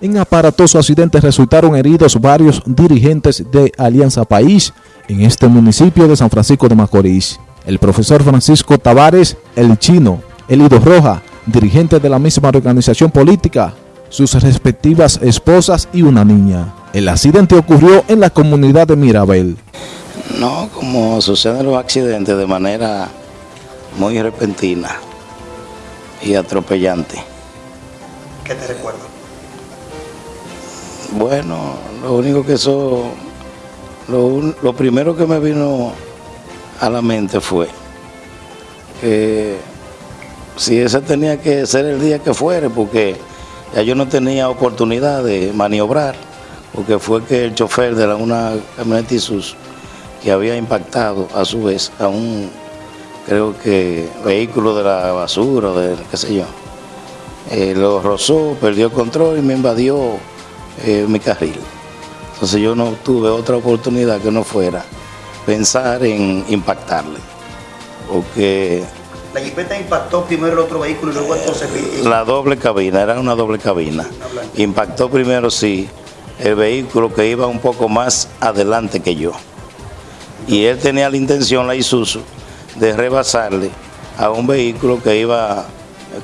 En aparatoso accidente resultaron heridos varios dirigentes de Alianza País en este municipio de San Francisco de Macorís. El profesor Francisco Tavares, el chino, Elido Roja, dirigente de la misma organización política, sus respectivas esposas y una niña. El accidente ocurrió en la comunidad de Mirabel. No, como suceden los accidentes de manera muy repentina y atropellante. ¿Qué te recuerda? Bueno, lo único que eso, lo, primero que me vino a la mente fue que si ese tenía que ser el día que fuere, porque ya yo no tenía oportunidad de maniobrar, porque fue que el chofer de la, una camioneta Isuzu que había impactado a su vez a un, creo que, vehículo de la basura, de qué sé yo, eh, lo rozó, perdió control y me invadió eh, mi carril. Entonces yo no tuve otra oportunidad que no fuera pensar en impactarle, porque la jipeta impactó primero el otro vehículo y luego entonces... La doble cabina, era una doble cabina. Impactó primero, sí, el vehículo que iba un poco más adelante que yo. Y él tenía la intención, la Isuzu, de rebasarle a un vehículo que iba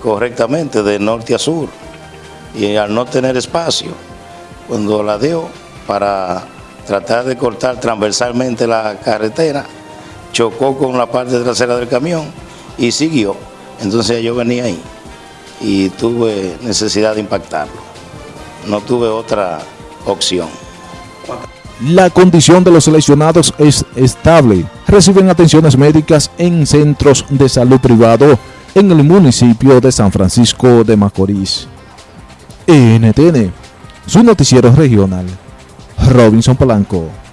correctamente de norte a sur. Y al no tener espacio, cuando la dio para tratar de cortar transversalmente la carretera, chocó con la parte trasera del camión y siguió. Entonces yo venía ahí y tuve necesidad de impactarlo. No tuve otra opción. La condición de los lesionados es estable. Reciben atenciones médicas en centros de salud privado en el municipio de San Francisco de Macorís. NTN, su noticiero regional. Robinson Polanco.